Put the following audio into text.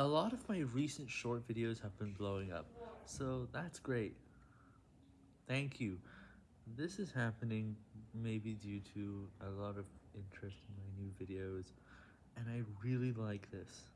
A lot of my recent short videos have been blowing up, so that's great. Thank you. This is happening maybe due to a lot of interest in my new videos, and I really like this.